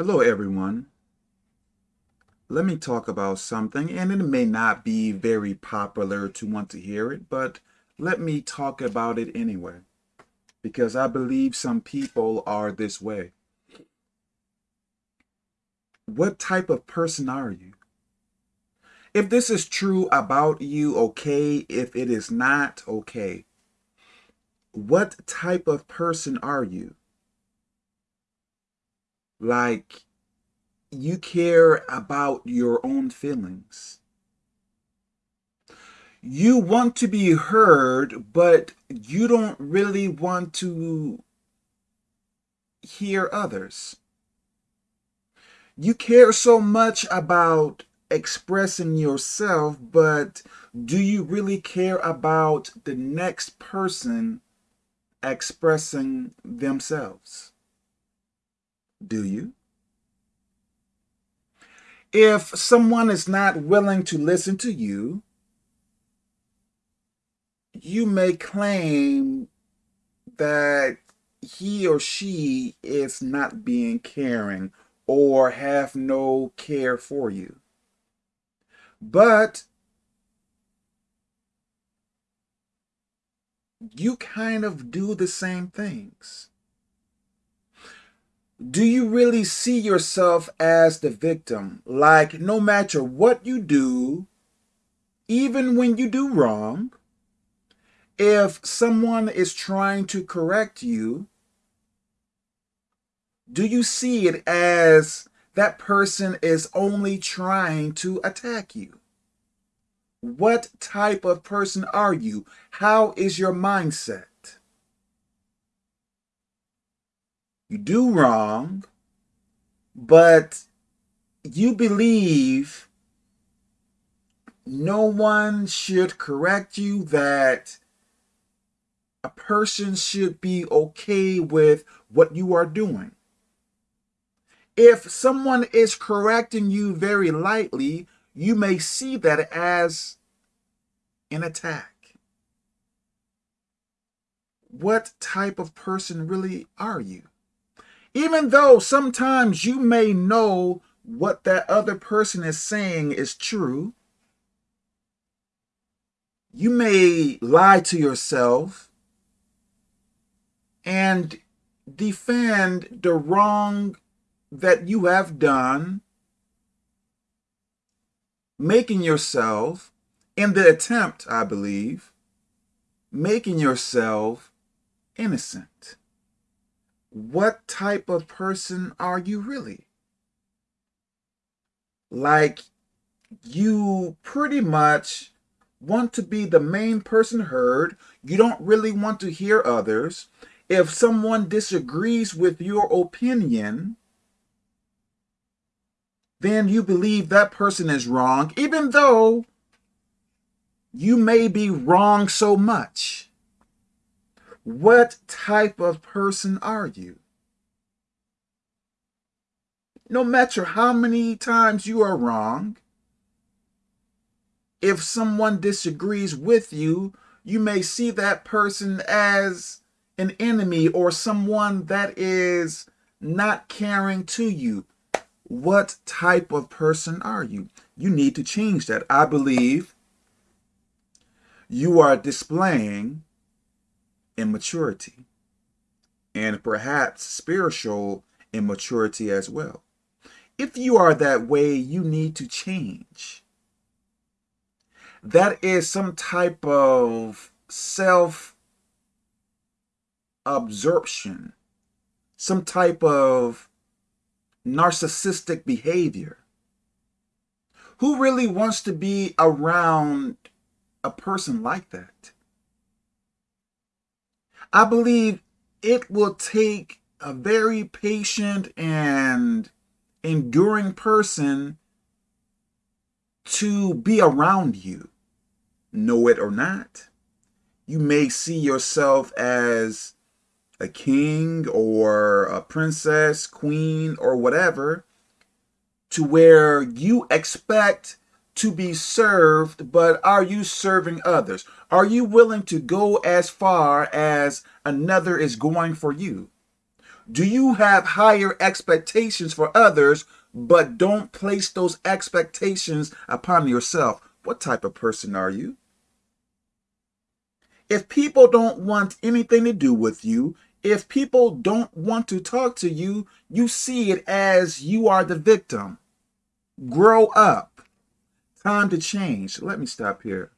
Hello everyone. Let me talk about something and it may not be very popular to want to hear it, but let me talk about it anyway because I believe some people are this way. What type of person are you? If this is true about you, okay. If it is not, okay. What type of person are you? Like, you care about your own feelings. You want to be heard, but you don't really want to hear others. You care so much about expressing yourself, but do you really care about the next person expressing themselves? Do you? If someone is not willing to listen to you, you may claim that he or she is not being caring or have no care for you. But you kind of do the same things do you really see yourself as the victim? Like, no matter what you do, even when you do wrong, if someone is trying to correct you, do you see it as that person is only trying to attack you? What type of person are you? How is your mindset? You do wrong, but you believe no one should correct you, that a person should be okay with what you are doing. If someone is correcting you very lightly, you may see that as an attack. What type of person really are you? Even though sometimes you may know what that other person is saying is true, you may lie to yourself and defend the wrong that you have done, making yourself, in the attempt, I believe, making yourself innocent what type of person are you really? Like, you pretty much want to be the main person heard. You don't really want to hear others. If someone disagrees with your opinion, then you believe that person is wrong, even though you may be wrong so much. What type of person are you? No matter how many times you are wrong, if someone disagrees with you, you may see that person as an enemy or someone that is not caring to you. What type of person are you? You need to change that. I believe you are displaying immaturity and perhaps spiritual immaturity as well. If you are that way, you need to change. That is some type of self-absorption, some type of narcissistic behavior. Who really wants to be around a person like that? I believe it will take a very patient and enduring person to be around you. Know it or not. You may see yourself as a king or a princess, queen, or whatever, to where you expect to be served, but are you serving others? Are you willing to go as far as another is going for you? Do you have higher expectations for others, but don't place those expectations upon yourself? What type of person are you? If people don't want anything to do with you, if people don't want to talk to you, you see it as you are the victim. Grow up. Time to change. Let me stop here.